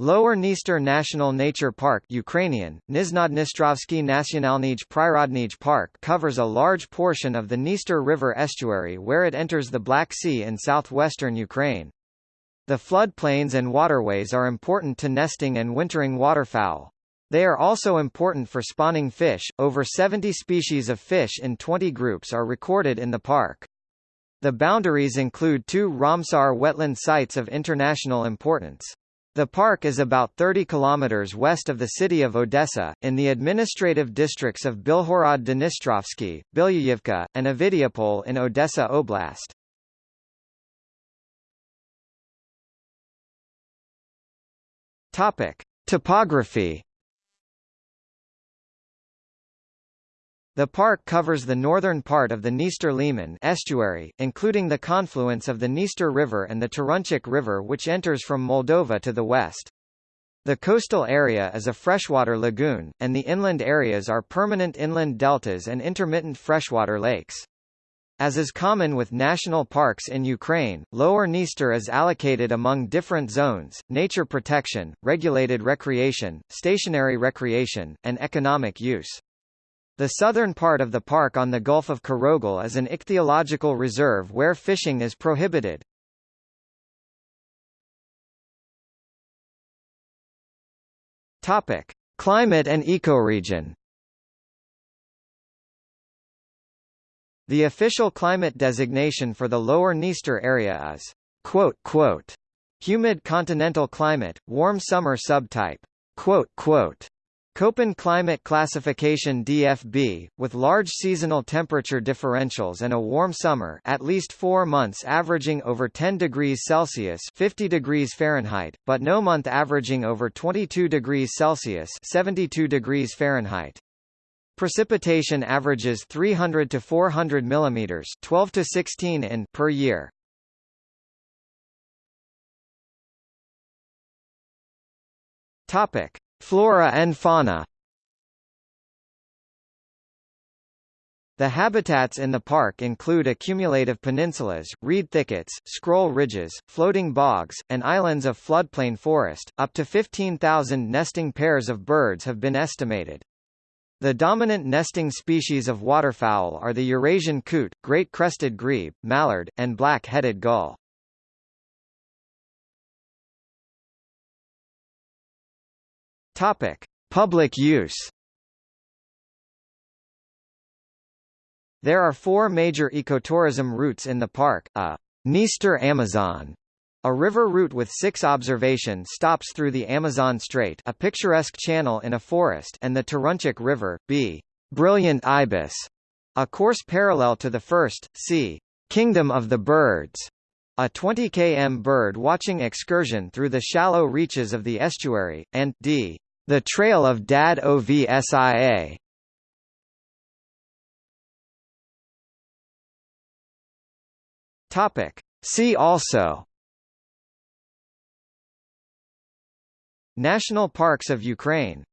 Lower Dniester National Nature Park Ukrainian, Niznodnistrovsky Nationalnij Prirodnij Park covers a large portion of the Dniester River estuary where it enters the Black Sea in southwestern Ukraine. The floodplains and waterways are important to nesting and wintering waterfowl. They are also important for spawning fish, over 70 species of fish in 20 groups are recorded in the park. The boundaries include two Ramsar wetland sites of international importance. The park is about 30 kilometers west of the city of Odessa, in the administrative districts of Bilhorod Dnistrovsky, Bilyayivka, and Ovidiopol in Odessa Oblast. Topic: Topography The park covers the northern part of the Dniester-Liman estuary, including the confluence of the Dniester River and the Turunchuk River which enters from Moldova to the west. The coastal area is a freshwater lagoon, and the inland areas are permanent inland deltas and intermittent freshwater lakes. As is common with national parks in Ukraine, Lower Dniester is allocated among different zones, nature protection, regulated recreation, stationary recreation, and economic use. The southern part of the park on the Gulf of Karagol is an ichthyological reserve where fishing is prohibited. Topic: Climate and ecoregion. The official climate designation for the lower Dniester area is quote, quote, humid continental climate, warm summer subtype. Quote, quote, Köppen climate classification DFB, with large seasonal temperature differentials and a warm summer at least four months averaging over 10 degrees Celsius 50 degrees Fahrenheit, but no month averaging over 22 degrees Celsius 72 degrees Fahrenheit. Precipitation averages 300 to 400 mm 12 to 16 in per year. Topic. Flora and fauna The habitats in the park include accumulative peninsulas, reed thickets, scroll ridges, floating bogs, and islands of floodplain forest. Up to 15,000 nesting pairs of birds have been estimated. The dominant nesting species of waterfowl are the Eurasian coot, great crested grebe, mallard, and black-headed gull. Topic: Public use. There are four major ecotourism routes in the park, a Dniester Amazon, a river route with six observation stops through the Amazon Strait a picturesque channel in a forest and the Turunchuk River, b. Brilliant Ibis, a course parallel to the first, c. Kingdom of the Birds, a 20 km bird watching excursion through the shallow reaches of the estuary, and d. The Trail of Dad OVSIA Topic. See also. National Parks of Ukraine